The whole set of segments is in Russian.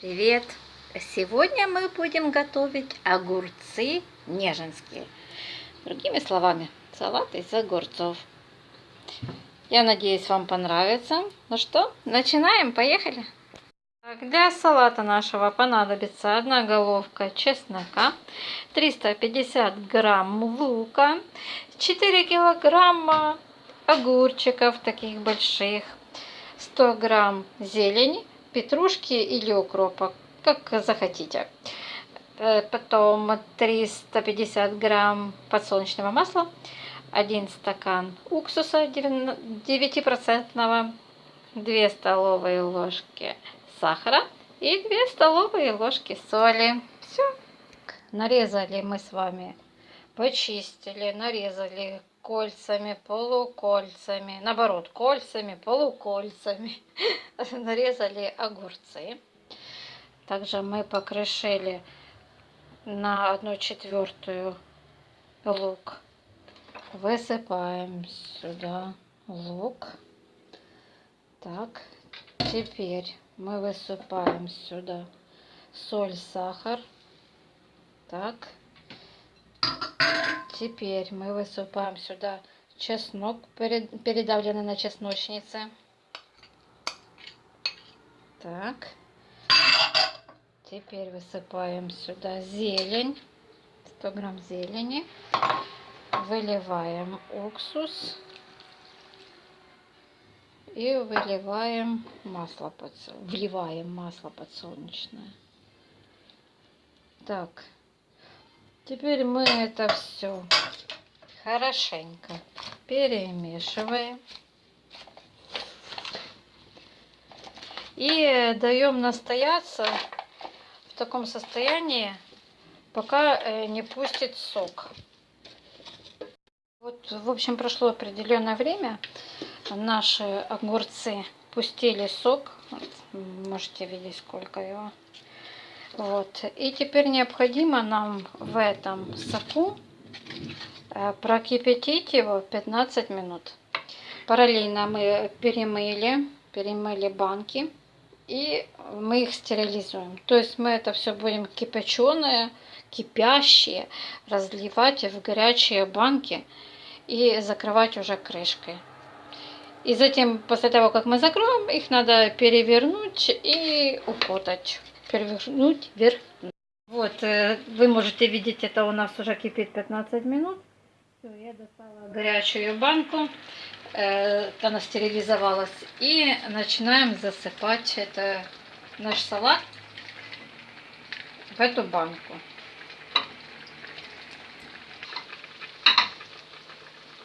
Привет! Сегодня мы будем готовить огурцы неженские. Другими словами, салат из огурцов. Я надеюсь, вам понравится. Ну что, начинаем, поехали! Для салата нашего понадобится одна головка чеснока, 350 грамм лука, 4 килограмма огурчиков таких больших, 100 грамм зелени, петрушки или укропа, как захотите. Э, потом 350 грамм подсолнечного масла, 1 стакан уксуса 9%, 2 столовые ложки сахара и 2 столовые ложки соли. Все. Нарезали мы с вами, почистили, нарезали кольцами, полукольцами, наоборот, кольцами, полукольцами. Нарезали огурцы. Также мы покрошили на одну четвертую лук. Высыпаем сюда лук. Так, теперь мы высыпаем сюда соль, сахар. Так, Теперь мы высыпаем сюда чеснок, передавленный на чесночнице. Так. Теперь высыпаем сюда зелень. 100 грамм зелени. Выливаем уксус. И выливаем масло, подсолнечное. вливаем масло подсолнечное. Так, Теперь мы это все хорошенько перемешиваем. И даем настояться в таком состоянии, пока э, не пустит сок. Вот, в общем, прошло определенное время. Наши огурцы пустили сок. Можете видеть, сколько его. Вот. И теперь необходимо нам в этом соку э, прокипятить его 15 минут. Параллельно мы перемыли, перемыли банки и мы их стерилизуем. То есть мы это все будем кипяченое, кипящее разливать в горячие банки и закрывать уже крышкой. И затем, после того, как мы закроем, их надо перевернуть и укутать перевернуть вверх. Вот, э, вы можете видеть, это у нас уже кипит 15 минут. Все, я достала горячую банку, э, она стерилизовалась. И начинаем засыпать это наш салат в эту банку.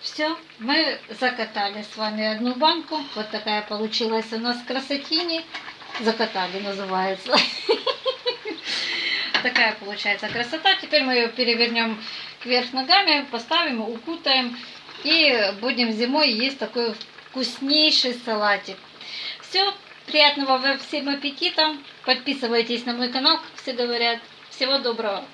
Все, мы закатали с вами одну банку. Вот такая получилась у нас красотини. Закатали называется. Такая получается красота. Теперь мы ее перевернем кверх ногами, поставим, укутаем. И будем зимой есть такой вкуснейший салатик. Все, приятного всем аппетита. Подписывайтесь на мой канал, как все говорят. Всего доброго.